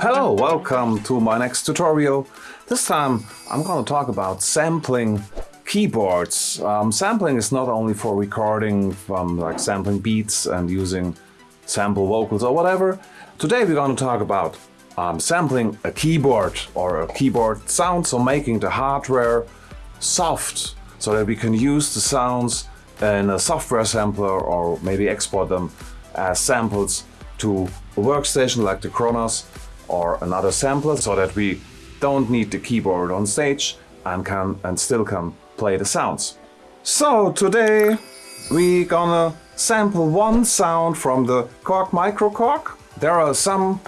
Hello, welcome to my next tutorial. This time I'm going to talk about sampling keyboards. Um, sampling is not only for recording from like sampling beats and using sample vocals or whatever. Today we're going to talk about um, sampling a keyboard or a keyboard sound, so making the hardware soft so that we can use the sounds in a software sampler or maybe export them as samples to a workstation like the Kronos or another sampler so that we don't need the keyboard on stage and can and still can play the sounds. So today we gonna sample one sound from the Korg MicroKORG. There are some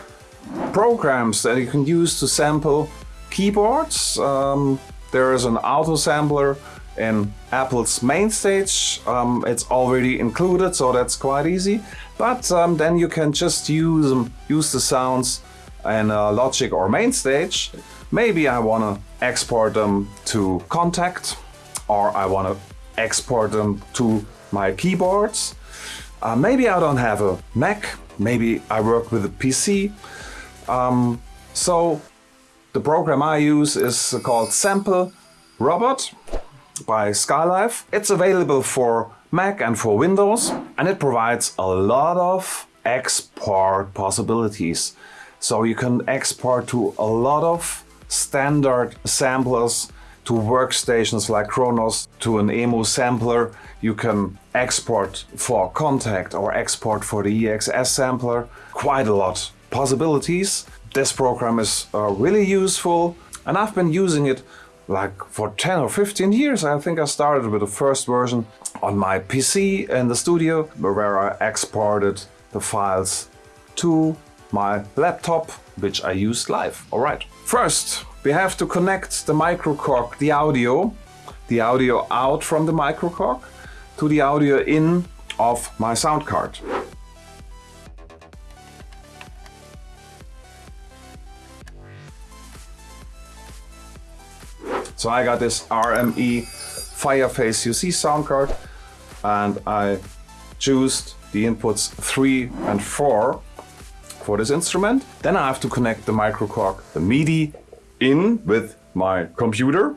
programs that you can use to sample keyboards. Um, there is an auto sampler in Apple's MainStage. Um, it's already included, so that's quite easy. But um, then you can just use um, use the sounds in uh, Logic or MainStage. Maybe I want to export them to Kontakt, or I want to export them to my keyboards. Uh, maybe I don't have a Mac. Maybe I work with a PC. Um, so the program I use is called Sample Robot by Skylife. It's available for Mac and for Windows and it provides a lot of export possibilities. So you can export to a lot of standard samplers to workstations like Kronos, to an EMU sampler. You can export for Kontakt or export for the EXS sampler. Quite a lot possibilities. This program is uh, really useful and I've been using it like for 10 or 15 years. I think I started with the first version on my PC in the studio where I exported the files to my laptop, which I used live. All right. First, we have to connect the MicroKORG, the audio, the audio out from the MicroKORG to the audio in of my sound card. So I got this RME Fireface UC sound card and I choose the inputs 3 and 4 for this instrument. Then I have to connect the MicroKORG, the MIDI in with my computer.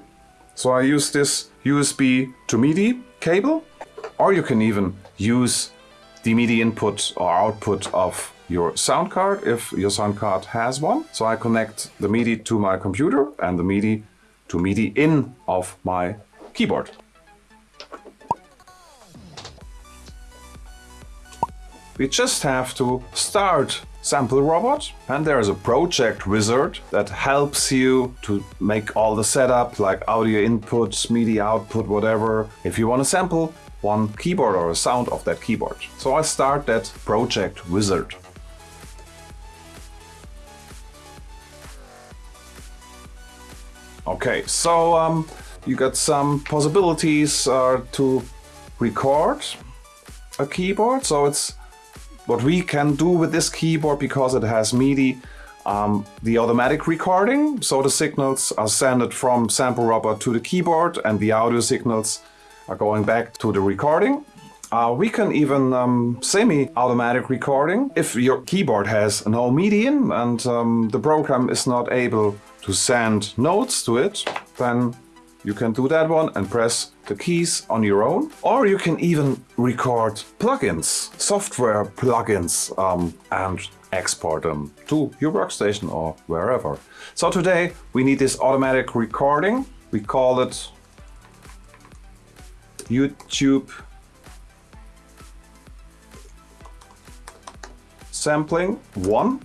So I use this USB to MIDI cable or you can even use the MIDI input or output of your sound card if your sound card has one. So I connect the MIDI to my computer and the MIDI to MIDI in of my keyboard. We just have to start Sample Robot and there's a project wizard that helps you to make all the setup like audio inputs, MIDI output, whatever. If you want to sample one keyboard or a sound of that keyboard. So I start that project wizard. Okay, so um, you got some possibilities uh, to record a keyboard. So it's what we can do with this keyboard because it has MIDI, um, the automatic recording. So the signals are sent from Sample Robot to the keyboard and the audio signals are going back to the recording. Uh, we can even um, semi-automatic recording if your keyboard has no MIDI in and um, the program is not able to send notes to it, then you can do that one and press the keys on your own. Or you can even record plugins, software plugins, um, and export them to your workstation or wherever. So today we need this automatic recording. We call it YouTube sampling 1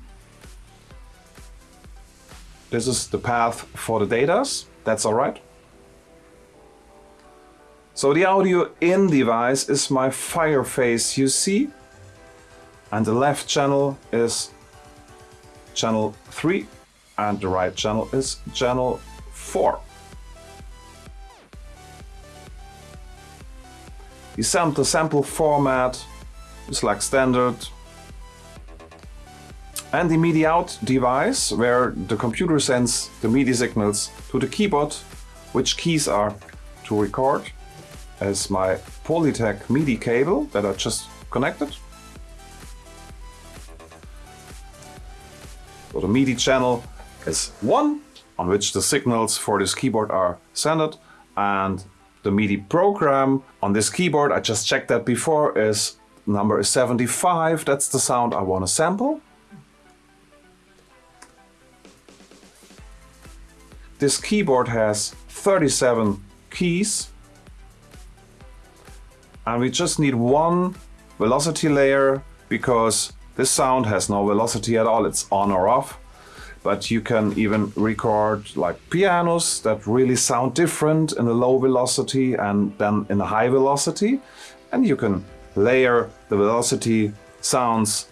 this is the path for the datas. That's all right. So the audio in device is my Fireface UC and the left channel is channel 3 and the right channel is channel 4. The sample sample format is like standard and the MIDI out device where the computer sends the MIDI signals to the keyboard, which keys are to record. is my Polytech MIDI cable that I just connected. So the MIDI channel is one on which the signals for this keyboard are sent and the MIDI program on this keyboard, I just checked that before, is number 75. That's the sound I want to sample. This keyboard has 37 keys and we just need one velocity layer because this sound has no velocity at all, it's on or off. But you can even record like pianos that really sound different in a low velocity and then in a high velocity. And you can layer the velocity sounds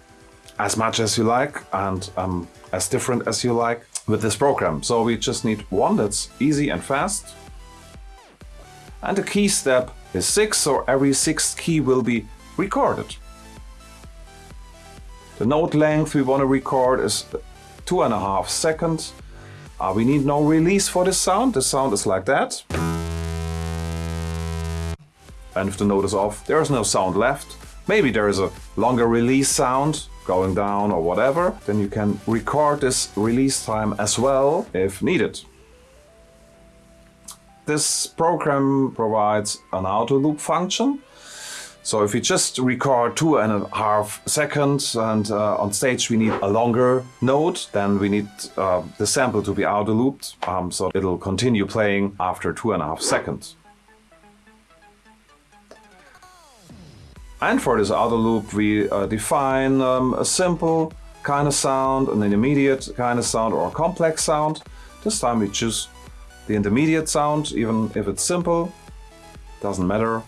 as much as you like and um, as different as you like with this program. So we just need one that's easy and fast. And the key step is 6, so every sixth key will be recorded. The note length we want to record is two and a half seconds. Uh, we need no release for this sound. The sound is like that. And if the note is off, there is no sound left. Maybe there is a longer release sound going down or whatever. Then you can record this release time as well if needed. This program provides an auto loop function. So if we just record two and a half seconds and uh, on stage we need a longer note, then we need uh, the sample to be auto looped. Um, so it'll continue playing after two and a half seconds. And for this auto loop we uh, define um, a simple kind of sound, an intermediate kind of sound or a complex sound. This time we choose the intermediate sound, even if it's simple, doesn't matter.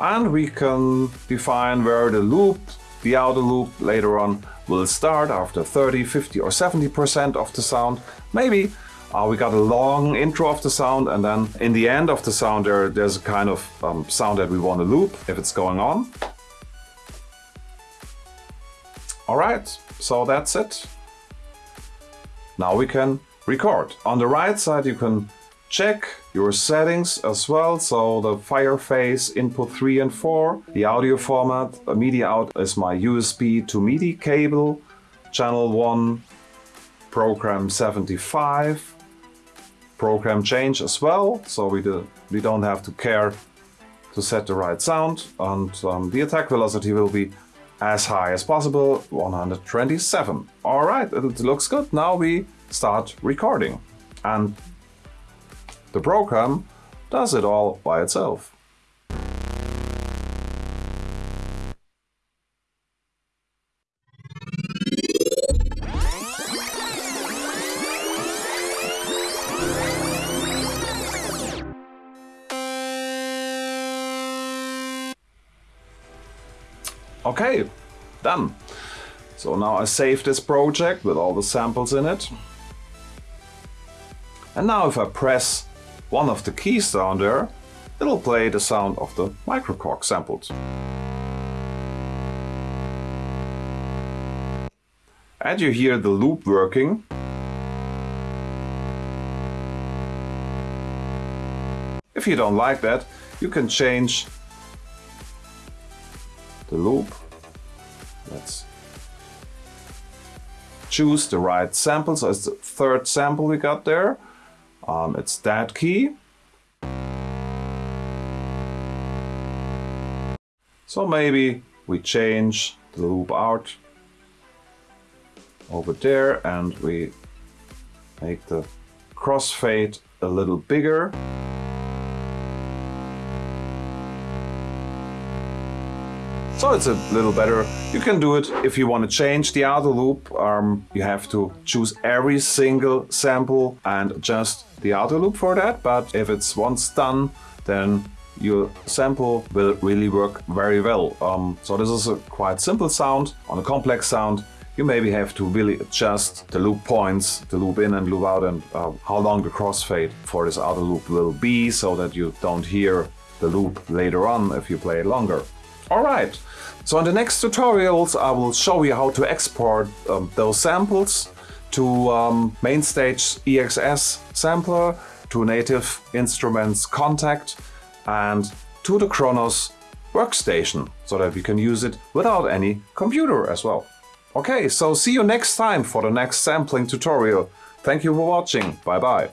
And we can define where the loop, the auto loop later on will start after 30, 50 or 70% of the sound. Maybe uh, we got a long intro of the sound and then in the end of the sound there, there's a kind of um, sound that we want to loop if it's going on. Alright, so that's it. Now we can record. On the right side you can check your settings as well. So the Fireface input 3 and 4. The audio format, a MIDI out is my USB to MIDI cable. Channel 1, program 75. Program change as well, so we, do, we don't have to care to set the right sound. And um, the attack velocity will be as high as possible, 127. All right, it looks good. Now we start recording. And the program does it all by itself. Okay, done. So now I save this project with all the samples in it. And now if I press one of the keys down there, it'll play the sound of the microKORG sampled. And you hear the loop working. If you don't like that, you can change the loop. Choose the right sample. So it's the third sample we got there. Um, it's that key. So maybe we change the loop out over there and we make the crossfade a little bigger. So it's a little better. You can do it if you want to change the outer loop. Um, you have to choose every single sample and adjust the outer loop for that. But if it's once done, then your sample will really work very well. Um, so this is a quite simple sound. On a complex sound, you maybe have to really adjust the loop points, the loop in and loop out and uh, how long the crossfade for this outer loop will be so that you don't hear the loop later on if you play it longer. Alright, so in the next tutorials I will show you how to export um, those samples to um, MainStage EXS sampler, to Native Instruments Kontakt and to the Kronos workstation so that we can use it without any computer as well. Okay, so see you next time for the next sampling tutorial. Thank you for watching. Bye bye.